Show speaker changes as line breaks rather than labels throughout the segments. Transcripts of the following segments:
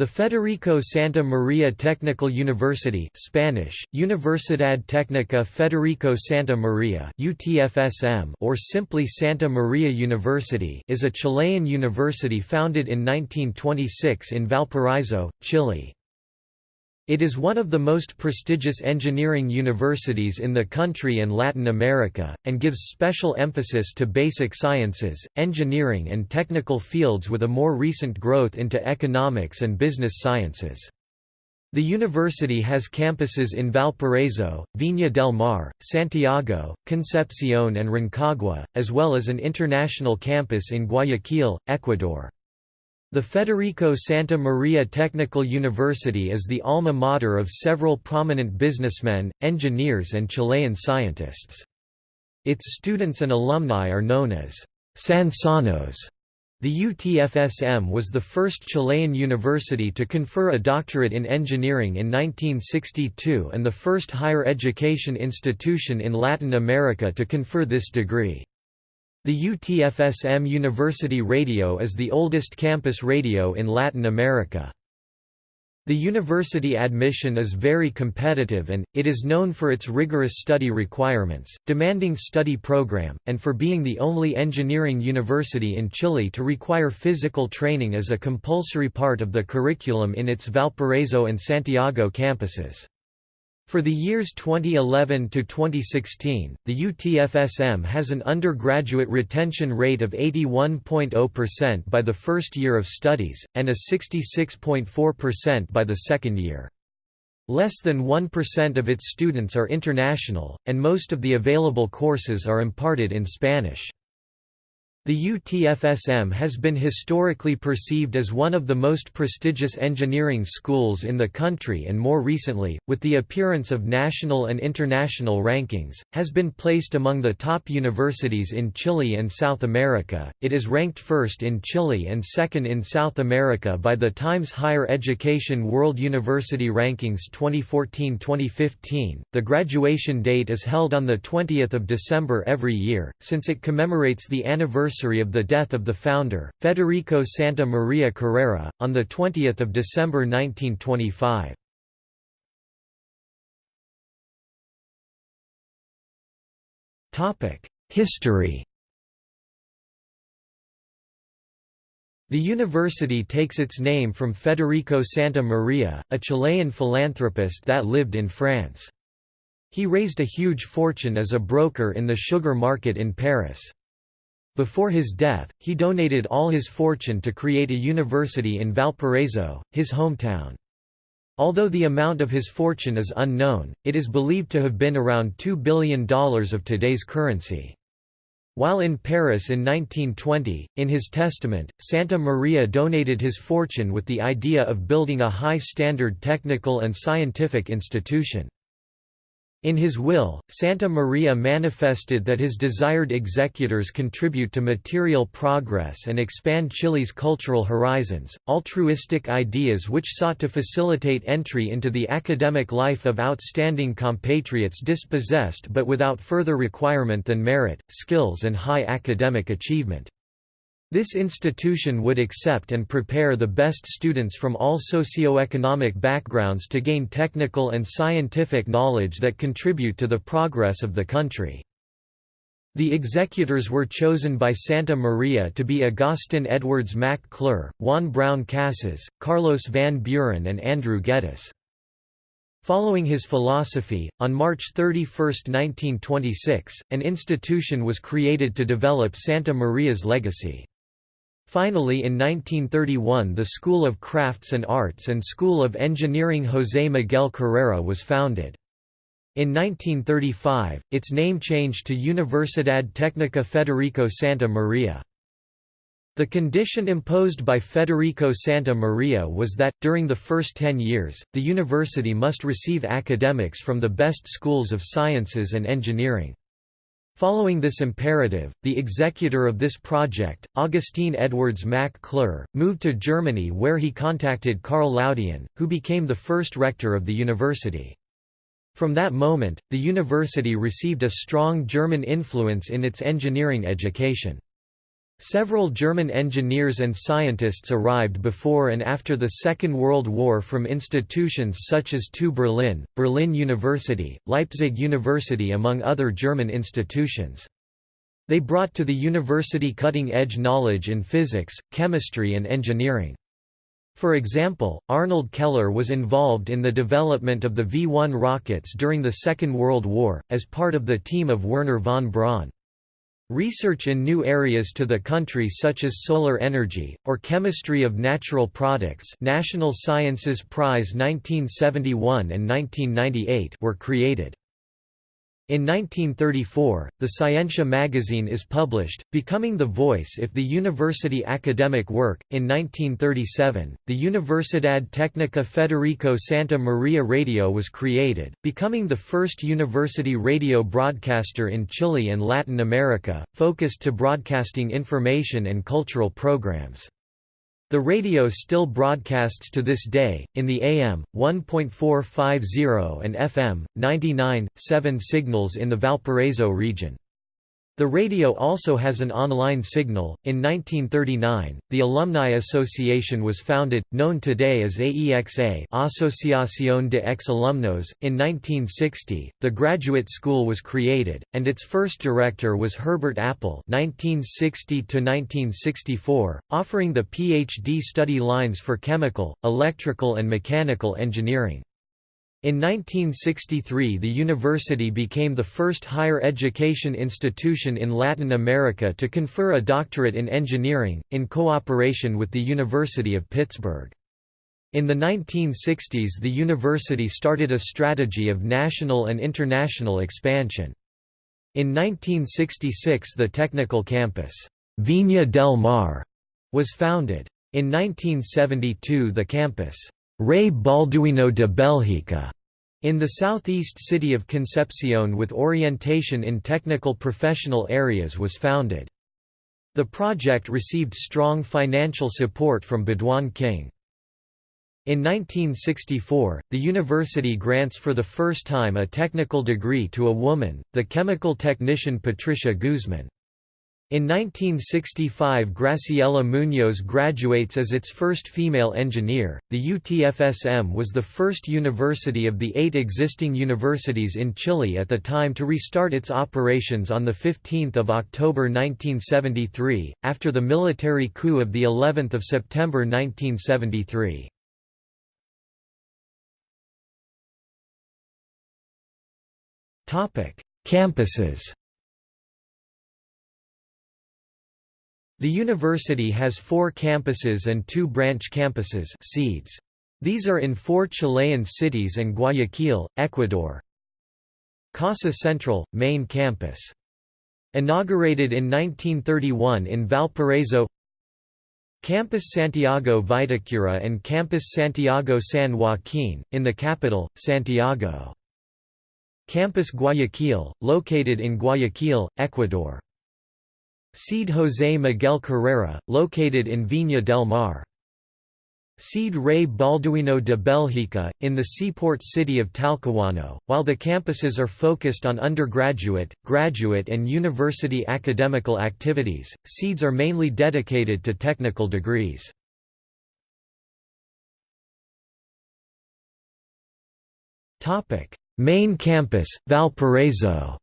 The Federico Santa Maria Technical University Spanish, Universidad Técnica Federico Santa Maria UTFSM or simply Santa Maria University is a Chilean university founded in 1926 in Valparaiso, Chile. It is one of the most prestigious engineering universities in the country and Latin America, and gives special emphasis to basic sciences, engineering and technical fields with a more recent growth into economics and business sciences. The university has campuses in Valparaiso, Viña del Mar, Santiago, Concepcion and Rancagua, as well as an international campus in Guayaquil, Ecuador. The Federico Santa Maria Technical University is the alma mater of several prominent businessmen, engineers and Chilean scientists. Its students and alumni are known as Sansanos. The UTFSM was the first Chilean university to confer a doctorate in engineering in 1962 and the first higher education institution in Latin America to confer this degree. The UTFSM University Radio is the oldest campus radio in Latin America. The university admission is very competitive and, it is known for its rigorous study requirements, demanding study program, and for being the only engineering university in Chile to require physical training as a compulsory part of the curriculum in its Valparaiso and Santiago campuses. For the years 2011 to 2016, the UTFSM has an undergraduate retention rate of 81.0% by the first year of studies, and a 66.4% by the second year. Less than 1% of its students are international, and most of the available courses are imparted in Spanish. The UTFSM has been historically perceived as one of the most prestigious engineering schools in the country and more recently, with the appearance of national and international rankings, has been placed among the top universities in Chile and South America. It is ranked first in Chile and second in South America by the Times Higher Education World University Rankings 2014-2015. The graduation date is held on the 20th of December every year, since it commemorates the anniversary anniversary of the death of the founder, Federico Santa Maria Carrera, on 20 December 1925. History The university takes its name from Federico Santa Maria, a Chilean philanthropist that lived in France. He raised a huge fortune as a broker in the sugar market in Paris. Before his death, he donated all his fortune to create a university in Valparaiso, his hometown. Although the amount of his fortune is unknown, it is believed to have been around $2 billion of today's currency. While in Paris in 1920, in his testament, Santa Maria donated his fortune with the idea of building a high-standard technical and scientific institution. In his will, Santa Maria manifested that his desired executors contribute to material progress and expand Chile's cultural horizons, altruistic ideas which sought to facilitate entry into the academic life of outstanding compatriots dispossessed but without further requirement than merit, skills and high academic achievement. This institution would accept and prepare the best students from all socio-economic backgrounds to gain technical and scientific knowledge that contribute to the progress of the country. The executors were chosen by Santa Maria to be Agustin Edwards Mac Clure, Juan Brown Casas, Carlos Van Buren and Andrew Geddes. Following his philosophy, on March 31, 1926, an institution was created to develop Santa Maria's legacy. Finally in 1931 the School of Crafts and Arts and School of Engineering José Miguel Carrera was founded. In 1935, its name changed to Universidad Técnica Federico Santa Maria. The condition imposed by Federico Santa Maria was that, during the first ten years, the university must receive academics from the best schools of sciences and engineering. Following this imperative, the executor of this project, Agustin Edwards Mac Clure, moved to Germany where he contacted Karl Laudien, who became the first rector of the university. From that moment, the university received a strong German influence in its engineering education. Several German engineers and scientists arrived before and after the Second World War from institutions such as TU Berlin, Berlin University, Leipzig University among other German institutions. They brought to the university cutting-edge knowledge in physics, chemistry and engineering. For example, Arnold Keller was involved in the development of the V-1 rockets during the Second World War, as part of the team of Wernher von Braun. Research in new areas to the country such as solar energy, or chemistry of natural products National Sciences Prize 1971 and 1998 were created. In 1934, the Scientia magazine is published, becoming the voice if the university academic work. In 1937, the Universidad Técnica Federico Santa Maria Radio was created, becoming the first university radio broadcaster in Chile and Latin America, focused to broadcasting information and cultural programs. The radio still broadcasts to this day, in the AM, 1.450 and FM, 99.7 signals in the Valparaiso region. The radio also has an online signal. In 1939, the Alumni Association was founded, known today as AEXA, Asociación de Ex-Alumnos. In 1960, the Graduate School was created, and its first director was Herbert Appel, (1960–1964), offering the PhD study lines for chemical, electrical, and mechanical engineering. In 1963 the university became the first higher education institution in Latin America to confer a doctorate in engineering, in cooperation with the University of Pittsburgh. In the 1960s the university started a strategy of national and international expansion. In 1966 the technical campus, Viña del Mar, was founded. In 1972 the campus, Rey Balduino de Belgica, in the southeast city of Concepcion with orientation in technical professional areas was founded. The project received strong financial support from Baudouin King. In 1964, the university grants for the first time a technical degree to a woman, the chemical technician Patricia Guzman. In 1965 Graciela Muñoz graduates as its first female engineer. The UTFSM was the first university of the eight existing universities in Chile at the time to restart its operations on 15 October 1973, after the military coup of of September 1973. Campuses The university has four campuses and two branch campuses seeds. These are in four Chilean cities and Guayaquil, Ecuador. Casa Central, main campus. Inaugurated in 1931 in Valparaiso Campus Santiago Vitacura and Campus Santiago San Joaquin, in the capital, Santiago. Campus Guayaquil, located in Guayaquil, Ecuador. Seed José Miguel Carrera, located in Viña del Mar. Seed Rey Balduino de Belgica, in the seaport city of Talcahuano. While the campuses are focused on undergraduate, graduate, and university academical activities, seeds are mainly dedicated to technical degrees. Main campus, Valparaiso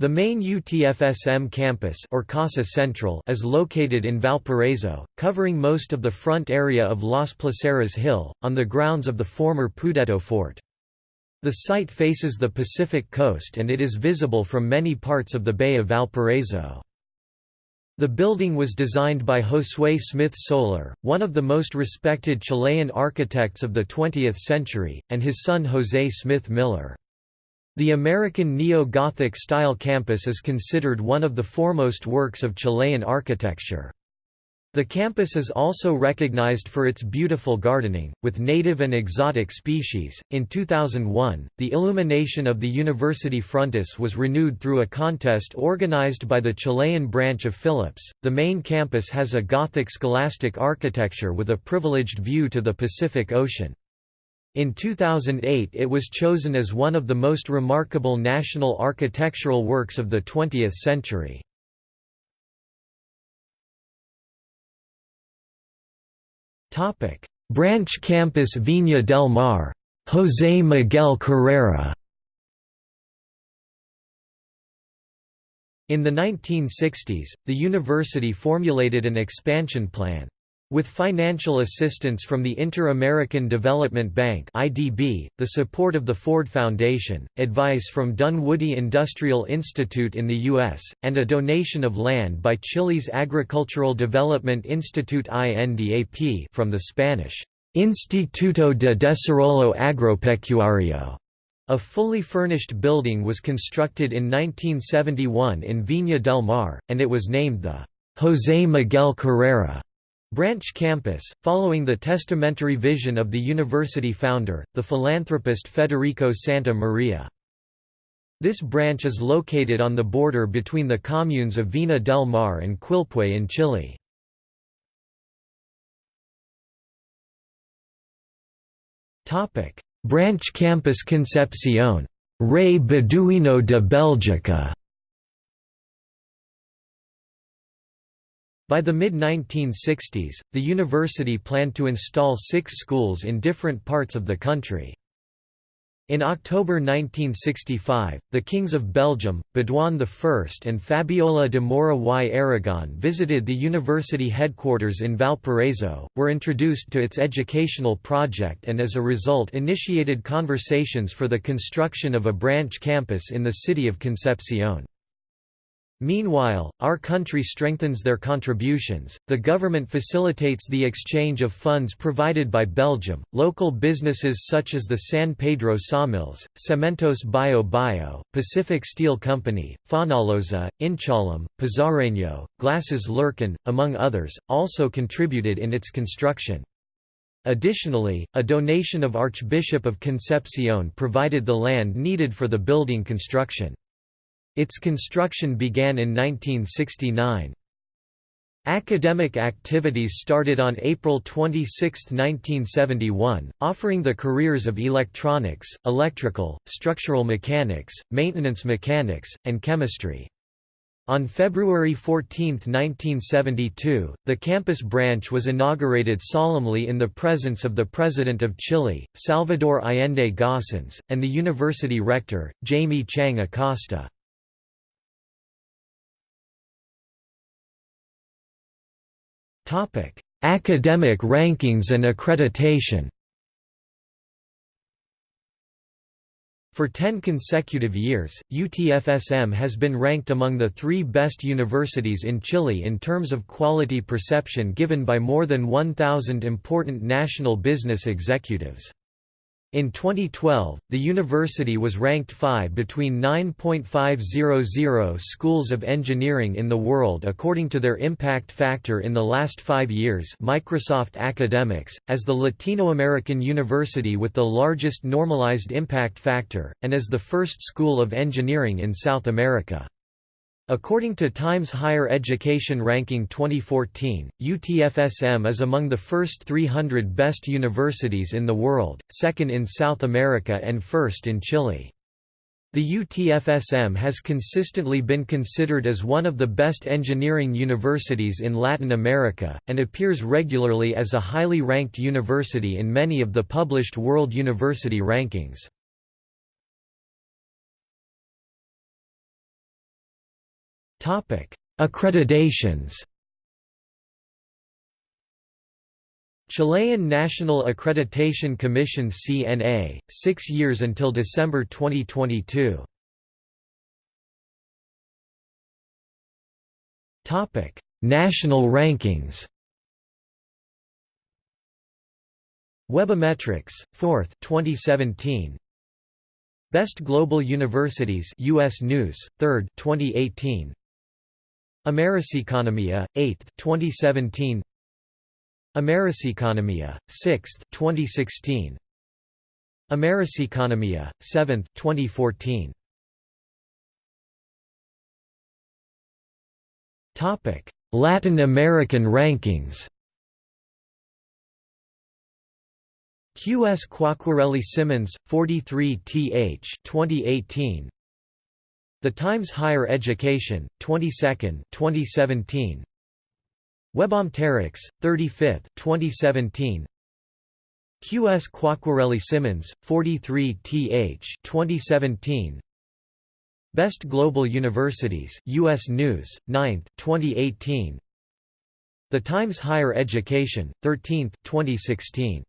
The main UTFSM campus or Casa Central is located in Valparaiso, covering most of the front area of Las Placeras Hill, on the grounds of the former Pudeto Fort. The site faces the Pacific coast and it is visible from many parts of the Bay of Valparaiso. The building was designed by Josué Smith Solar, one of the most respected Chilean architects of the 20th century, and his son José Smith Miller. The American Neo-Gothic style campus is considered one of the foremost works of Chilean architecture. The campus is also recognized for its beautiful gardening, with native and exotic species. In 2001, the illumination of the university frontis was renewed through a contest organized by the Chilean branch of Philips. The main campus has a Gothic scholastic architecture with a privileged view to the Pacific Ocean. In 2008 it was chosen as one of the most remarkable national architectural works of the 20th century. Branch Campus Viña del Mar. José Miguel Carrera In the 1960s, the university formulated an expansion plan. With financial assistance from the Inter-American Development Bank (IDB), the support of the Ford Foundation, advice from Dunwoody Industrial Institute in the US, and a donation of land by Chile's Agricultural Development Institute INDAP from the Spanish Instituto de Desarrollo Agropecuario. A fully furnished building was constructed in 1971 in Viña del Mar, and it was named the José Miguel Carrera Branch Campus, following the testamentary vision of the university founder, the philanthropist Federico Santa Maria. This branch is located on the border between the communes of Viña del Mar and Quilpué in Chile. Branch Campus Concepción. Rey Balduino de Bélgica By the mid-1960s, the university planned to install six schools in different parts of the country. In October 1965, the kings of Belgium, Baudouin I and Fabiola de Mora y Aragon visited the university headquarters in Valparaiso, were introduced to its educational project and as a result initiated conversations for the construction of a branch campus in the city of Concepcion. Meanwhile, our country strengthens their contributions, the government facilitates the exchange of funds provided by Belgium, local businesses such as the San Pedro Sawmills, Cementos Bio Bio, Pacific Steel Company, Fonalloza, Inchalam, Pizarreño, Glasses Lirquén, among others, also contributed in its construction. Additionally, a donation of Archbishop of Concepcion provided the land needed for the building construction. Its construction began in 1969. Academic activities started on April 26, 1971, offering the careers of electronics, electrical, structural mechanics, maintenance mechanics, and chemistry. On February 14, 1972, the campus branch was inaugurated solemnly in the presence of the President of Chile, Salvador Allende Gossens, and the university rector, Jaime Chiang Acosta. Topic: Academic rankings and accreditation. For 10 consecutive years, UTFSM has been ranked among the three best universities in Chile in terms of quality perception given by more than 1,000 important national business executives. In 2012, the university was ranked 5 between 9.500 schools of engineering in the world according to their impact factor in the last five years Microsoft Academics, as the Latino American university with the largest normalized impact factor, and as the first school of engineering in South America. According to Times Higher Education Ranking 2014, UTFSM is among the first 300 best universities in the world, second in South America and first in Chile. The UTFSM has consistently been considered as one of the best engineering universities in Latin America, and appears regularly as a highly ranked university in many of the published World University Rankings. Accreditations. Chilean National Accreditation Commission CNA, 6 years until December 2022. Topic: National rankings. Webometrics, 4th 2017. Best Global Universities US News, 3rd 2018. Americeconomia, 8th 2017 Americeconomia, 6th 2016 Americeconomia, 7th 2014 Topic: Latin American rankings. QS Quacquarelli Symonds, 43 th 2018. The Times Higher Education, 22nd 2017. Webom 35th 2017. QS Quacquarelli Symonds, 43 th 2017. Best Global Universities, U.S. News, 9th 2018. The Times Higher Education, 13th 2016.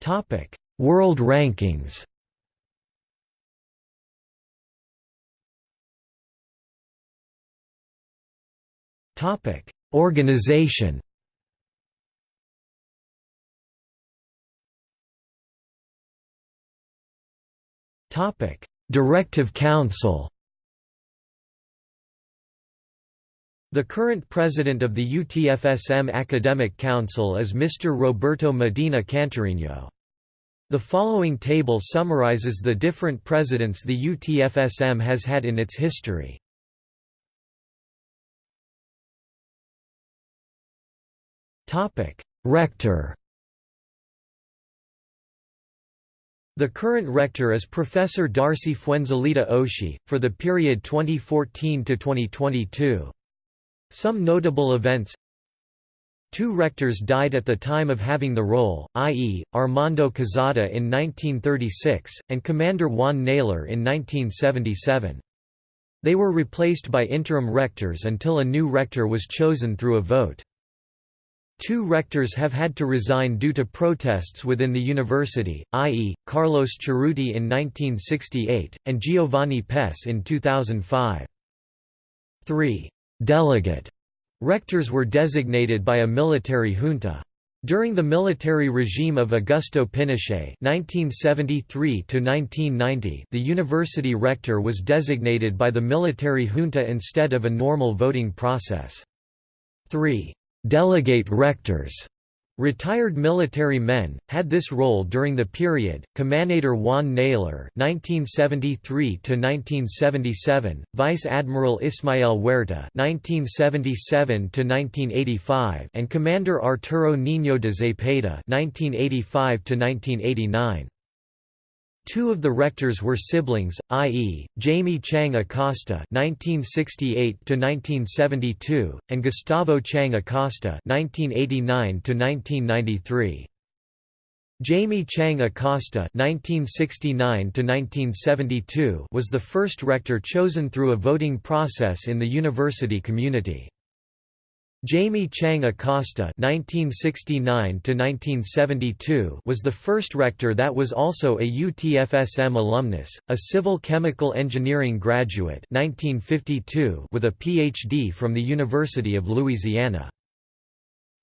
Topic: World Rankings. Topic: Organization. Topic: Directive Council. The current president of the UTFSM Academic Council is Mr. Roberto Medina Cantarino. The following table summarizes the different presidents the UTFSM has had in its history. Rector The current rector is Professor Darcy Fuenzalida O'Shee, for the period 2014–2022. Some notable events Two rectors died at the time of having the role, i.e., Armando Quezada in 1936, and Commander Juan Naylor in 1977. They were replaced by interim rectors until a new rector was chosen through a vote. Two rectors have had to resign due to protests within the university, i.e., Carlos Cerruti in 1968, and Giovanni Pes in 2005. 3. Delegate Rectors were designated by a military junta. During the military regime of Augusto Pinochet (1973–1990), the university rector was designated by the military junta instead of a normal voting process. 3. Delegate rectors Retired military men had this role during the period. Commander Juan Naylor (1973–1977), Vice Admiral Ismael Huerta (1977–1985), and Commander Arturo Niño de Zepeda (1985–1989). Two of the rectors were siblings, i.e., Jaime Chiang Acosta (1968–1972) and Gustavo Chiang Acosta (1989–1993). Jaime Chiang Acosta (1969–1972) was the first rector chosen through a voting process in the university community. Jaime Chiang Acosta (1969–1972) was the first rector that was also a UTFSM alumnus, a civil chemical engineering graduate (1952) with a PhD from the University of Louisiana.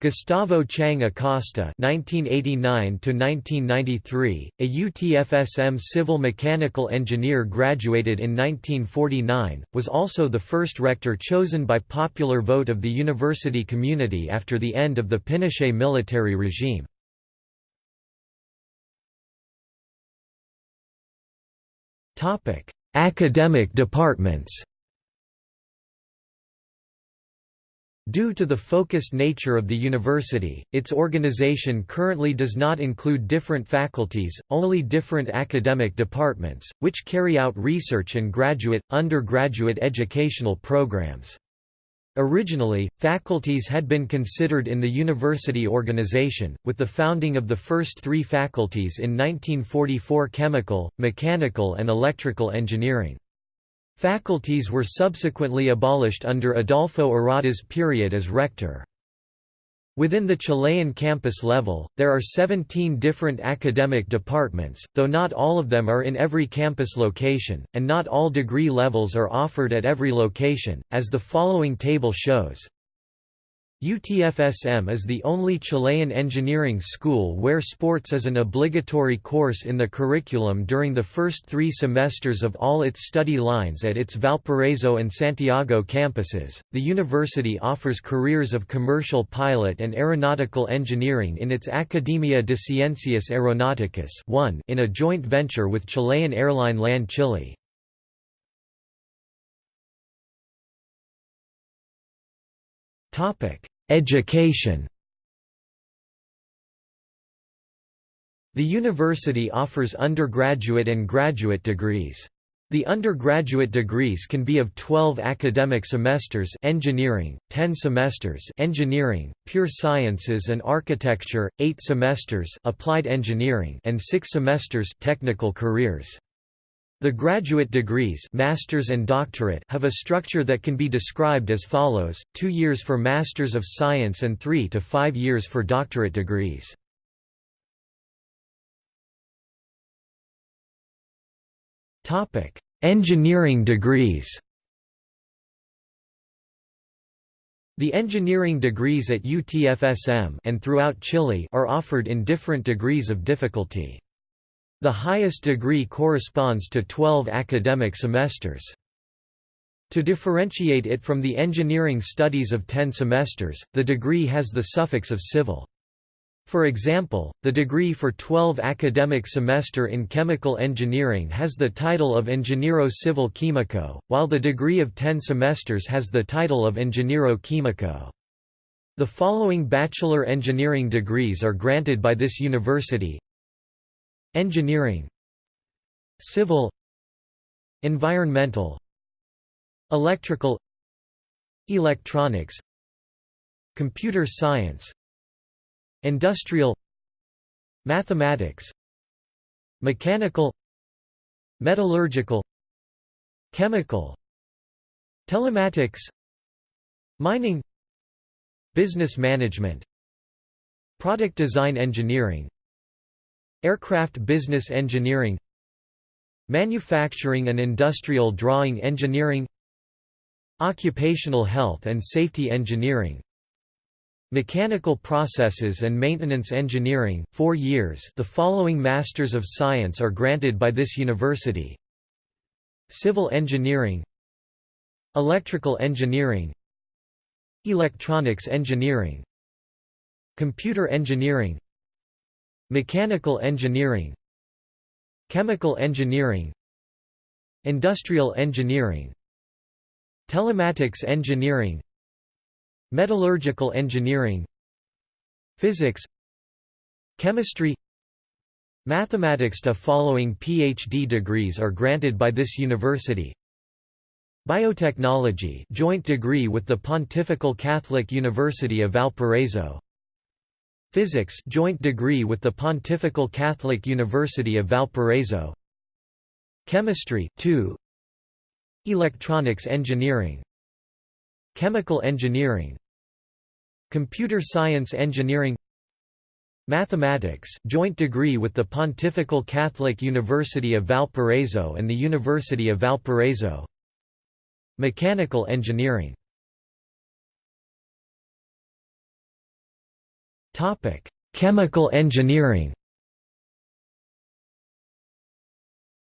Gustavo Chiang Acosta (1989–1993), a UTFSM civil mechanical engineer graduated in 1949, was also the first rector chosen by popular vote of the university community after the end of the Pinochet military regime. Topic: Academic departments. Due to the focused nature of the university, its organization currently does not include different faculties, only different academic departments, which carry out research and graduate, undergraduate educational programs. Originally, faculties had been considered in the university organization, with the founding of the first three faculties in 1944 chemical, mechanical and electrical engineering. Faculties were subsequently abolished under Adolfo Arata's period as rector. Within the Chilean campus level, there are 17 different academic departments, though not all of them are in every campus location, and not all degree levels are offered at every location, as the following table shows. UTFSM is the only Chilean engineering school where sports is an obligatory course in the curriculum during the first three semesters of all its study lines at its Valparaiso and Santiago campuses. The university offers careers of commercial pilot and aeronautical engineering in its Academia de Ciencias Aeronáuticas in a joint venture with Chilean airline LAN Chile. Topic: Education. The university offers undergraduate and graduate degrees. The undergraduate degrees can be of 12 academic semesters engineering, 10 semesters engineering, pure sciences and architecture, 8 semesters applied engineering and 6 semesters technical careers. The graduate degrees masters and doctorate have a structure that can be described as follows, two years for Masters of Science and three to five years for doctorate degrees. Engineering degrees. The engineering degrees at UTFSM and throughout Chile are offered in different degrees of difficulty. The highest degree corresponds to 12 academic semesters. To differentiate it from the engineering studies of 10 semesters, the degree has the suffix of civil. For example, the degree for 12 academic semester in chemical engineering has the title of Ingeniero Civil Químico, while the degree of 10 semesters has the title of Ingeniero Químico. The following bachelor engineering degrees are granted by this university Engineering Civil Environmental Electrical Electronics Computer science Industrial Mathematics Mechanical Metallurgical Chemical Telematics Mining Business management Product design engineering Aircraft business engineering Manufacturing and industrial drawing engineering Occupational health and safety engineering Mechanical Processes and Maintenance Engineering 4 years. The following Masters of Science are granted by this university. Civil Engineering Electrical Engineering Electronics Engineering Computer Engineering Mechanical Engineering Chemical Engineering Industrial Engineering Telematics Engineering Metallurgical engineering Physics Chemistry. Mathematics The following PhD degrees are granted by this university. Biotechnology joint degree with the Pontifical Catholic University of Valparaiso Physics joint degree with the Pontifical Catholic University of Valparaiso. Chemistry 2 Electronics engineering. Chemical engineering. Computer Science Engineering. Mathematics joint degree with the Pontifical Catholic University of Valparaiso and the University of Valparaiso. Mechanical Engineering Chemical engineering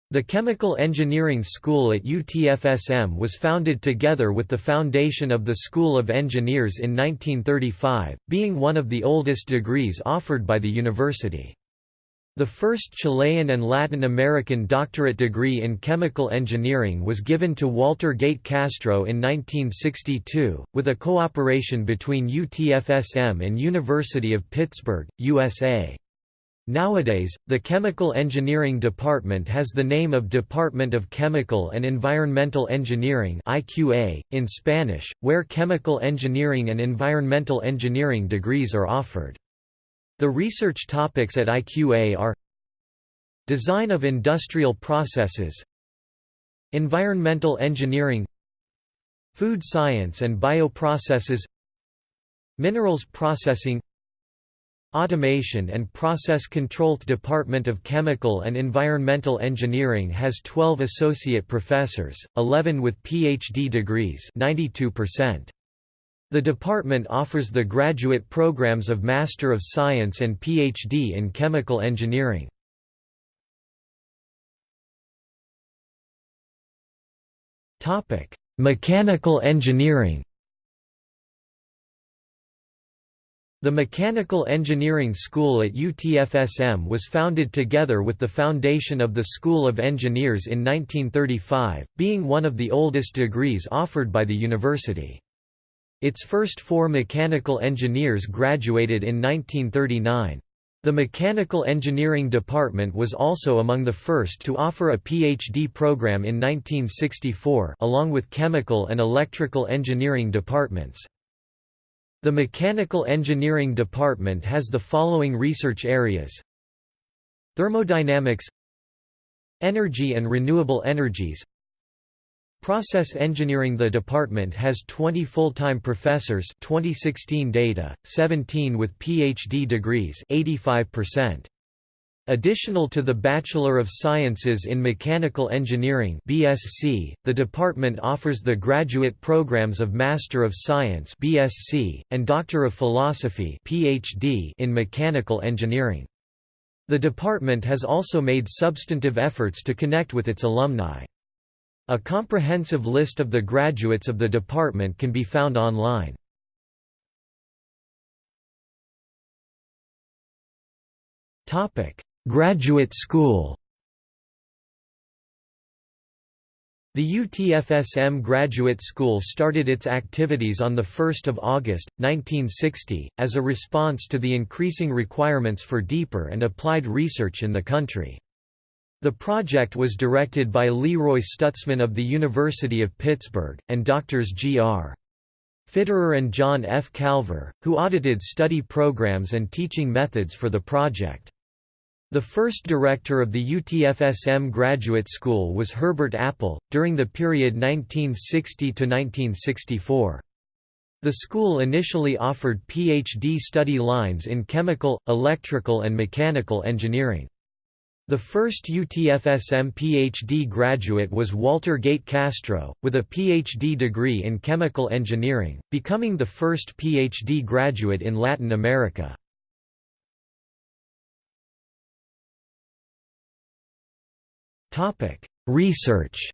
The Chemical Engineering School at UTFSM was founded together with the foundation of the School of Engineers in 1935, being one of the oldest degrees offered by the university. The first Chilean and Latin American doctorate degree in chemical engineering was given to Walter Gate Castro in 1962, with a cooperation between UTFSM and University of Pittsburgh, USA. Nowadays, the Chemical Engineering Department has the name of Department of Chemical and Environmental Engineering IQA, in Spanish, where chemical engineering and environmental engineering degrees are offered. The research topics at IQA are Design of industrial processes Environmental engineering Food science and bioprocesses Minerals processing Automation and Process Control Department of Chemical and Environmental Engineering has 12 associate professors, 11 with PhD degrees 92%. The department offers the graduate programs of Master of Science and PhD in Chemical Engineering. Topic: Mechanical engineering The Mechanical Engineering School at UTFSM was founded together with the foundation of the School of Engineers in 1935, being one of the oldest degrees offered by the university. Its first four mechanical engineers graduated in 1939. The Mechanical Engineering Department was also among the first to offer a PhD program in 1964 along with Chemical and Electrical Engineering departments. The Mechanical Engineering Department has the following research areas Thermodynamics Energy and renewable energies Process Engineering The department has 20 full-time professors 2016 data, 17 with PhD degrees 85%. Additional to the Bachelor of Sciences in Mechanical Engineering BSc, the department offers the graduate programs of Master of Science BSc, and Doctor of Philosophy PhD in Mechanical Engineering. The department has also made substantive efforts to connect with its alumni. A comprehensive list of the graduates of the department can be found online. Graduate School The UTFSM Graduate School started its activities on 1 August, 1960, as a response to the increasing requirements for deeper and applied research in the country. The project was directed by Leroy Stutzman of the University of Pittsburgh, and doctors G.R. Fitterer and John F. Calver, who audited study programs and teaching methods for the project. The first director of the UTFSM Graduate School was Herbert Appel, during the period 1960 to 1964. The school initially offered PhD study lines in chemical, electrical and mechanical engineering. The first UTFSM PhD graduate was Walter Gate Castro, with a PhD degree in chemical engineering, becoming the first PhD graduate in Latin America. Research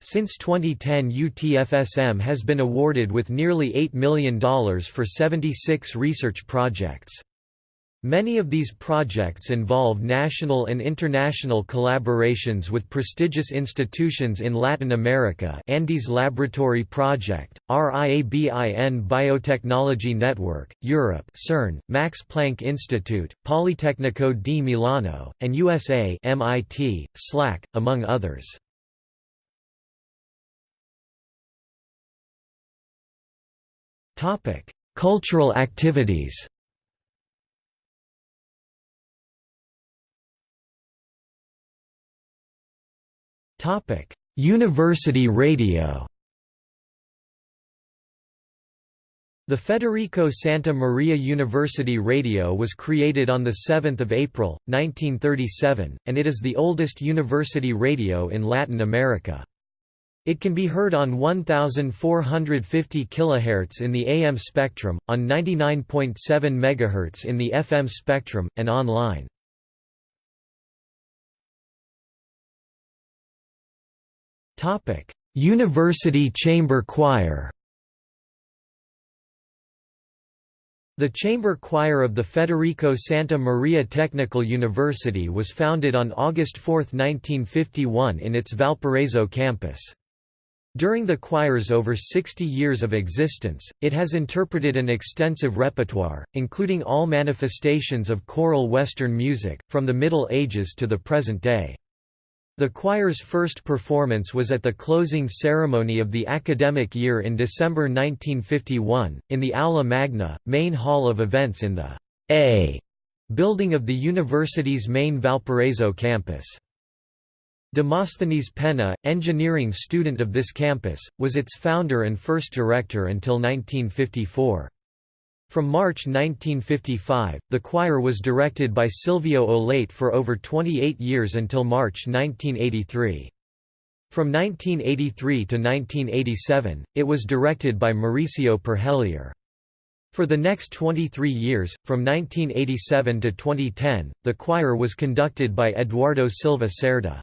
Since 2010 UTFSM has been awarded with nearly $8 million for 76 research projects. Many of these projects involve national and international collaborations with prestigious institutions in Latin America Andes Laboratory Project, RIABIN Biotechnology Network, Europe CERN, Max Planck Institute, Politecnico di Milano, and USA MIT, SLAC, among others. Cultural activities Topic: University radio. The Federico Santa Maria University Radio was created on 7 April, 1937, and it is the oldest university radio in Latin America. It can be heard on 1450 kHz in the AM spectrum, on 99.7 MHz in the FM spectrum, and online. Topic: University Chamber Choir. The chamber choir of the Federico Santa Maria Technical University was founded on August 4, 1951 in its Valparaiso campus. During the choir's over 60 years of existence, it has interpreted an extensive repertoire, including all manifestations of choral Western music, from the Middle Ages to the present day. The choir's first performance was at the closing ceremony of the academic year in December 1951, in the Aula Magna, main hall of events in the A building of the university's main Valparaiso campus. Demosthenes Penna, engineering student of this campus, was its founder and first director until 1954. From March 1955, the choir was directed by Silvio Olate for over 28 years until March 1983. From 1983 to 1987, it was directed by Mauricio Perhelier. For the next 23 years, from 1987 to 2010, the choir was conducted by Eduardo Silva Cerda.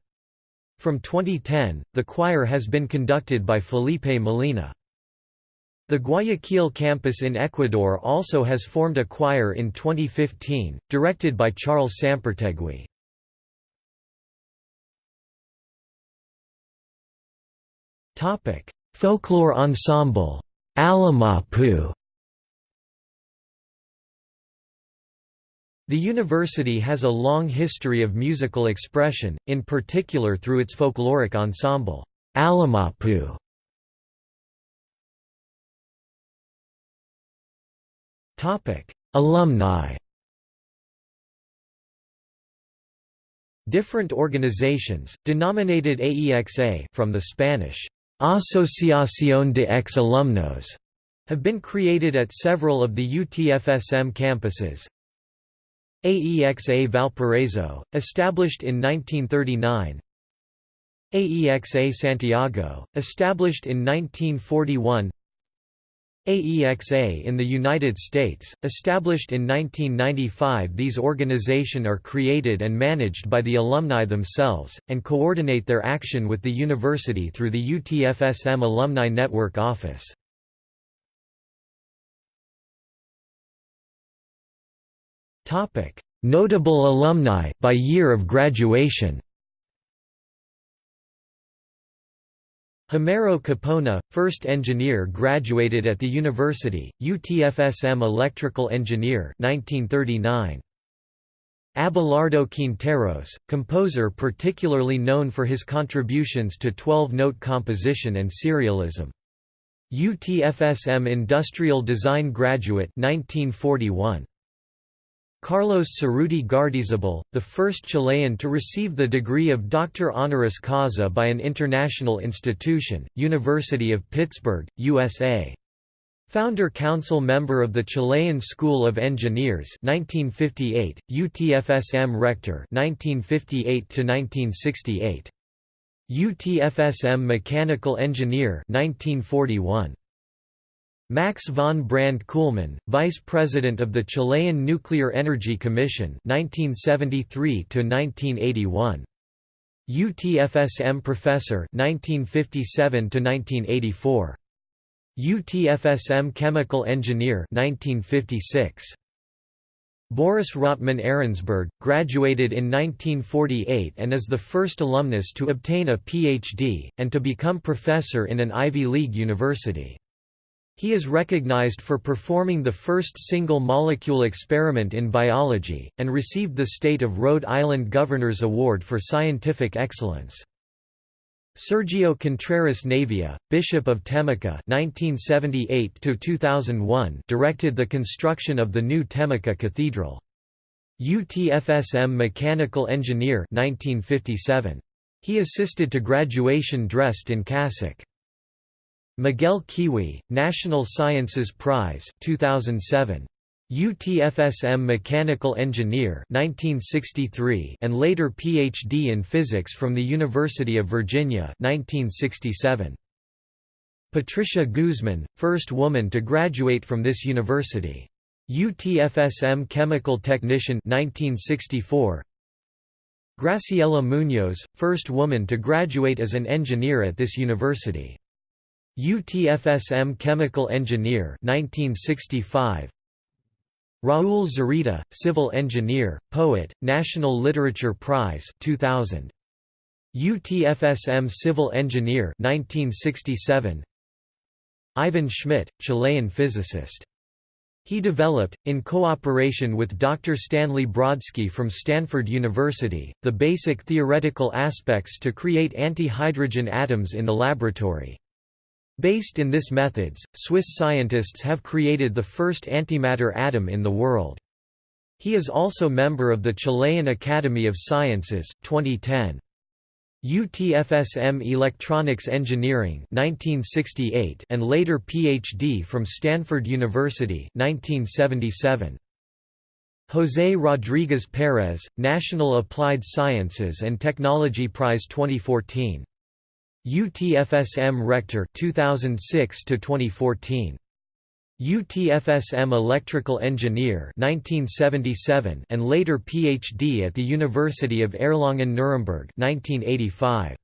From 2010, the choir has been conducted by Felipe Molina. The Guayaquil campus in Ecuador also has formed a choir in 2015, directed by Charles Sampertegui. Folklore ensemble, Alamapu The university has a long history of musical expression, in particular through its folkloric ensemble, Alamapu. Alumni. Different organizations, denominated AEXA from the Spanish, Asociación de Ex-Alumnos, have been created at several of the UTFSM campuses, AEXA Valparaiso, established in 1939 AEXA Santiago, established in 1941 AEXA in the United States, established in 1995 These organizations are created and managed by the alumni themselves, and coordinate their action with the university through the UTFSM Alumni Network Office. Notable alumni by year of graduation. Homero Capona, first engineer graduated at the university, UTFSM electrical engineer 1939. Abelardo Quinteros, composer particularly known for his contributions to 12-note composition and serialism. UTFSM industrial design graduate 1941. Carlos Cerruti Gardeazabal, the first Chilean to receive the degree of Doctor honoris causa by an international institution, University of Pittsburgh, USA. Founder Council member of the Chilean School of Engineers 1958, UTFSM Rector 1958 1968. UTFSM Mechanical Engineer 1941. Max von Brand Kuhlmann, Vice President of the Chilean Nuclear Energy Commission 1973 1981. UTFSM Professor 1957 1984. UTFSM Chemical Engineer 1956. Boris Rotman Ahrensberg, graduated in 1948 and is the first alumnus to obtain a Ph.D., and to become professor in an Ivy League university. He is recognized for performing the first single-molecule experiment in biology, and received the State of Rhode Island Governor's Award for Scientific Excellence. Sergio Contreras Navia, Bishop of Temuco (1978–2001), directed the construction of the new Temuco Cathedral. UTFSM Mechanical Engineer 1957. He assisted to graduation dressed in cassock. Miguel Kiwi, National Sciences Prize 2007. UTFSM Mechanical Engineer 1963 and later PhD in Physics from the University of Virginia 1967. Patricia Guzman, first woman to graduate from this university. UTFSM Chemical Technician 1964. Graciela Muñoz, first woman to graduate as an engineer at this university. UTFSM Chemical Engineer 1965 Raúl Zurita, Civil Engineer, Poet, National Literature Prize 2000 UTFSM Civil Engineer 1967 Ivan Schmidt, Chilean physicist he developed, in cooperation with Dr. Stanley Brodsky from Stanford University, the basic theoretical aspects to create anti-hydrogen atoms in the laboratory. Based in this methods, Swiss scientists have created the first antimatter atom in the world. He is also member of the Chilean Academy of Sciences, 2010. UTFSM Electronics Engineering 1968 and later PhD from Stanford University 1977. José Rodríguez Pérez, National Applied Sciences and Technology Prize 2014 UTFSM Rector 2006 to 2014 UTFSM Electrical Engineer 1977 and later PhD at the University of Erlangen-Nuremberg 1985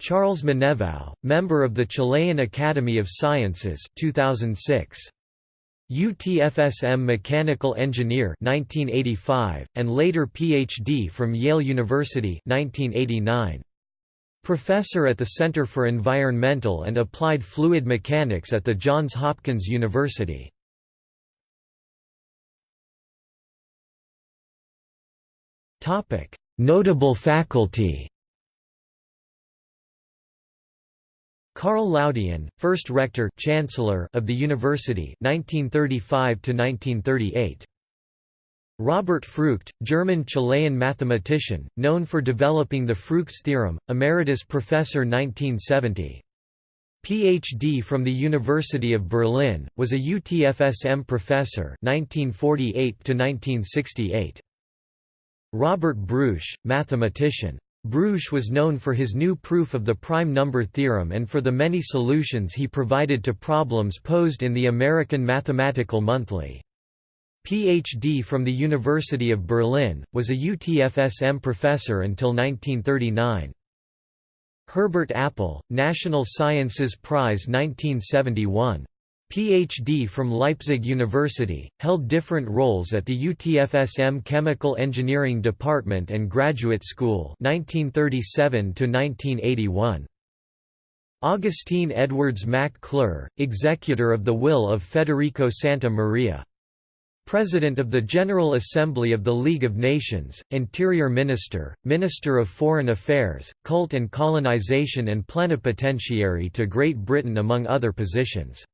Charles Meneveau, member of the Chilean Academy of Sciences 2006 UTFSM Mechanical Engineer 1985 and later PhD from Yale University 1989 Professor at the Center for Environmental and Applied Fluid Mechanics at the Johns Hopkins University. Notable faculty Karl Laudien, first rector chancellor of the university 1935 to 1938 Robert Frucht, German-Chilean mathematician, known for developing the Frucht's theorem, emeritus professor 1970. PhD from the University of Berlin, was a UTFSM professor 1948 1968. Robert Breusch, mathematician. Breusch was known for his new proof of the prime number theorem and for the many solutions he provided to problems posed in the American Mathematical Monthly. Ph.D. from the University of Berlin, was a UTFSM professor until 1939. Herbert Appel, National Sciences Prize 1971. Ph.D. from Leipzig University, held different roles at the UTFSM Chemical Engineering Department and Graduate School 1937 -1981. Agustin Edwards Mac Clure, executor of the will of Federico Santa Maria. President of the General Assembly of the League of Nations, Interior Minister, Minister of Foreign Affairs, Cult and Colonization and Plenipotentiary to Great Britain among other positions.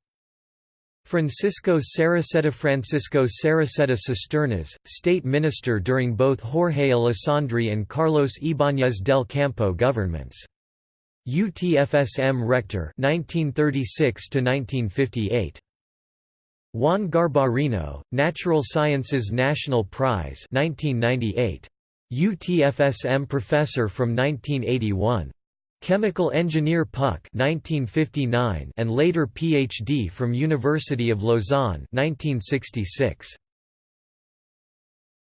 Francisco Cereceda Francisco Cereceda Cisternas, State Minister during both Jorge Alessandri and Carlos Ibáñez del Campo governments. UTFSM Rector 1936 1958 Juan Garbarino, Natural Sciences National Prize 1998. UTFSM Professor from 1981. Chemical Engineer Puck 1959 and later Ph.D. from University of Lausanne 1966.